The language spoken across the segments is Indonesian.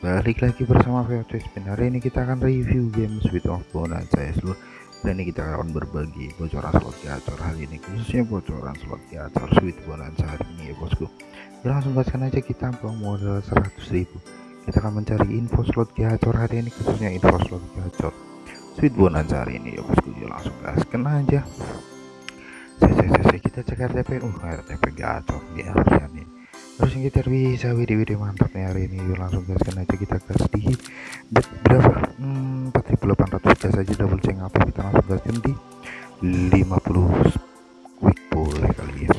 balik lagi bersama Spin hari ini kita akan review game Sweet of Bonanza ya seluruh dan ini kita akan berbagi bocoran slot gacor hari ini khususnya bocoran slot gacor Sweet Bonanza hari ini ya bosku. Ya, langsung gaskan aja kita buang modal 100.000 kita akan mencari info slot gacor hari ini khususnya info slot gacor Sweet Bonanza hari ini ya bosku. Ya langsung gaskan aja. Saya kita cek RTP uh RTP gacor ya lihat nih terus yang kita bisa video-video mantapnya hari ini. Yuk langsung gaskan aja kita gas di bet berapa? Hmm, 4800 gas aja double ceng apa. Kita langsung gaskan di 50 quick boleh kali ya.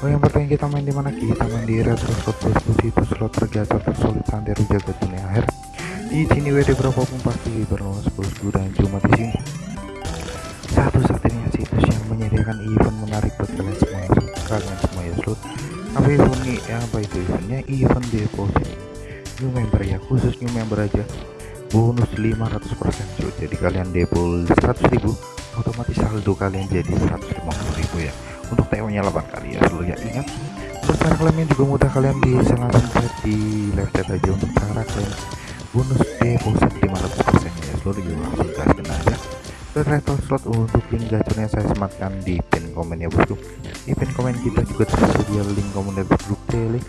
Oh yang pertama kita main di mana? Kita main di retro slot bosku itu slot tergacor tersolid santai jaga dunia akhir. Di sini WD berapapun pasti berluas bosku dan cuma di sini. Satu-satunya situs yang menyediakan event menarik buat kalian semua kalian semua ya slot. Apa event nih ya apa event deposit new member ya khusus new member aja. Bonus 500% cuy jadi kalian depo 100.000 otomatis saldo kalian jadi 150.000 ya. Untuk TO nya 8 kali ya seluruh ya. Ingat untuk cara kalian juga mudah. Kalian bisa langsung chat di live chat aja. Untuk cara kalian bonus deposit 500% ya. Seluruh ya langsung gaskan aja. Ke slot untuk link gacornya saya sematkan di pin komen ya bosku. Di pin komen kita juga tersedia link komunitas grup tele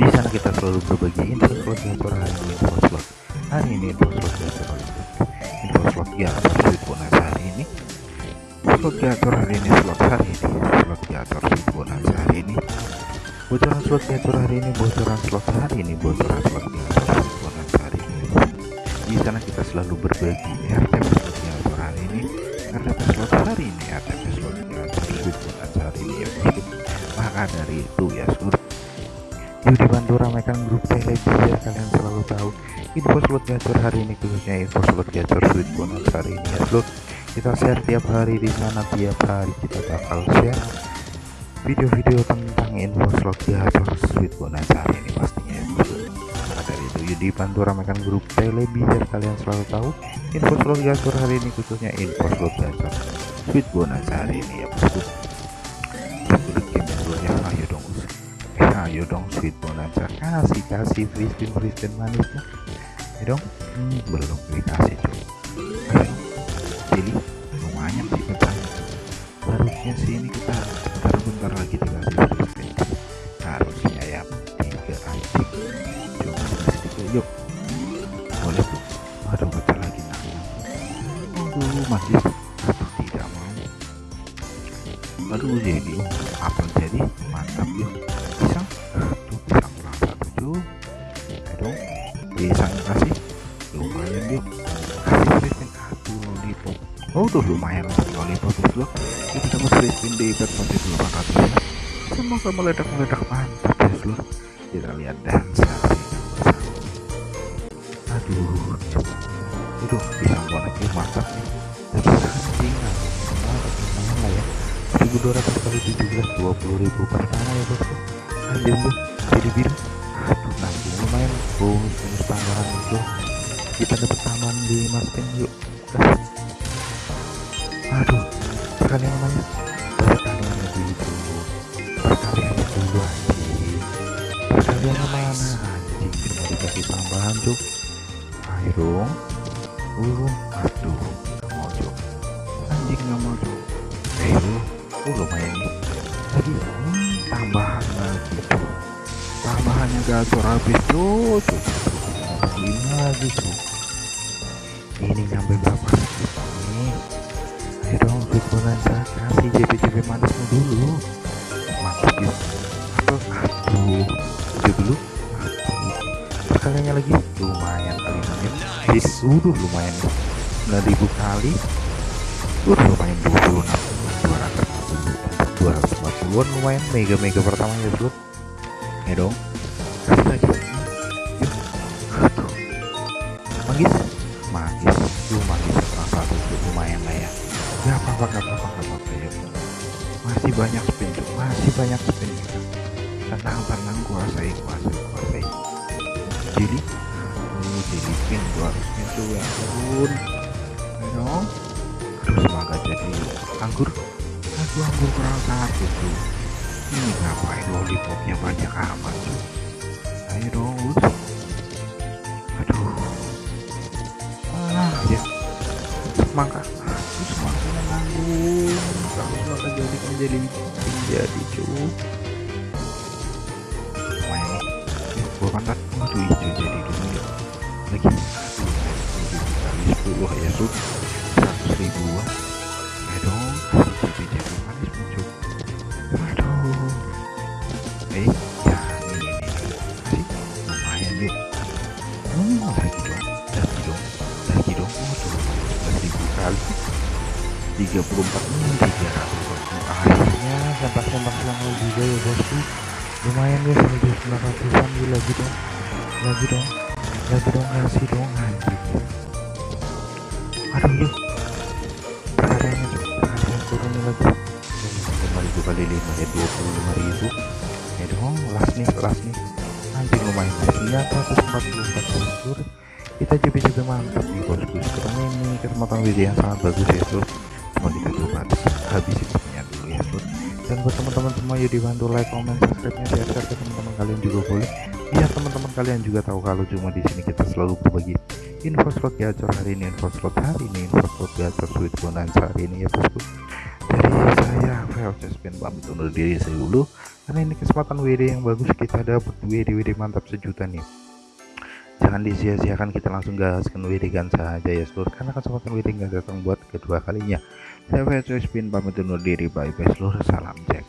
di sana kita selalu berbagi info slot hari ini info slot hari ini info slot gacor info slot gacor sweet bonus hari ini. Slot gacor hari ini slot hari ini. Slot gacor sweet hari ini. Bocoran slot gacor hari ini bocoran slot hari ini bocoran slot gacor sweet hari ini. Di sana kita selalu berbagi RTP slot gacor hari ini RTP slot hari ini RTP slot gacor sweet hari ini. Ya maka dari itu ya seluruh yuk dibantu ramaikan grup tele biar kalian selalu tahu. Info slot gacor hari ini khususnya info slot gacor sweet bonus hari ini ya seluruh kita share tiap hari di sana tiap hari kita bakal share video-video tentang info slot gacor sweet bonus hari ini pastinya ya maka dari itu yuk dibantu ramaikan grup tele biar kalian selalu tahu info slot gacor hari ini khususnya info slot gacor sweet bonus hari ini ya bosku ayo dong sweet bonanza kasih kasih free spin manisnya. Ayo dong. Hmm, belum dikasih cuy ayo jadi lumayan sih pecahnya harusnya sih ini kita bentar-bentar lagi dikasih free spin harusnya ya tiga anjing cuma tiga yuk. Boleh tuh. Ada baca lagi nah. Aduh masih aduh tidak mau. Aduh jadi. Apa jadi? Mantap yuk oh tuh lumayan untuk lollipop itu kita dapat free spin di bet 4800 ya semoga meledak-meledak mantap ya seluruh kita lihat dansa aduh itu pisang boneknya mantap nih. Tapi anjing lumayan lah ya? 1200 kali 17 20.000 pertama ya bosku anjir tuh jadi biru. Aduh nanggung lumayan bonus bonus tambahan itu kita dapat tambahan di mas yuk aduh sekalian namanya sekalian begitu sekalian dulu. Anjing sekalian mana anjing cuma dikasih tambahan cuk? Ayo dong. Uh aduh nggak mau cuk. Anjing nggak mau cuk. Ayo. Oh lumayan nih. Lagi hmm, tambahan lagi tuh tambahannya gacor habis tuh tuh ini lagi tuh ini nyampe berapa? Ini sweet bonanza kasih JP JP manismu dulu mantap yuk atau aduh itu dulu aduh. Sekaliannya lagi? Lumayan kali ini Sis, udah lumayan 9000 kali. Udah lumayan 26 240 240 lumayan. Mega mega pertama ya bro. Ya dong gak apa-apa gak apa-apa gak apa-apa ya. Masih banyak spin masih banyak spin tenang tenang kuasai kuasai kuasai. Jadi oh jadi pin gua harus pin tuh ya turun dong terus semoga jadi anggur. Aduh anggur kurang satu tuh ini ngapain lollipopnya banyak amat tuh ayo dong jadi jadi cuy lumayan nih ya, gua waduh hijau jadi dulu ya lagi 10 ya tuh 100 ribuan ya dong kasih jadi jadi manis muncul aduh eh ya ini ini kasih lumayan yuk hmm, lagi dong lagi dong lagi dong waduh 11 ribu kali 34 hmm, 300 sempak-sempak selangau juga ya bosku. Lumayan guys menuju 900an gila lagi dong. Lagi dong. Lagi dong. Kasih dong. Anjing aduh yuk. Perhariannya perharian turun lagi. Lima ribu kali lima ya dua puluh lima ribu. Ya dong last nih last nih anjing lumayan lihat 144 bosku kita JP-JP mantap nih bosku. Sekarang ini. Kesempatan video yang sangat bagus ya bro cuma kita coba habisin dan buat teman-teman semua ya dibantu like comment subscribe nya share share ke teman-teman kalian juga boleh. Biar teman-teman kalian juga tahu kalau cuma di sini kita selalu berbagi info slot gacor hari ini info slot hari ini info slot gacor sweet bonanza hari ini ya bosku. Dari saya VLC Spin pamit undur diri saya dulu. Karena ini kesempatan WD yang bagus kita dapat WD WD mantap sejuta nih jangan disia-siakan kita langsung gaskan WD kan saja ya seluruh karena kesempatan WD nggak datang buat kedua kalinya. Saya VLC Spin pamit undur diri. Bye bye seluruh salam jack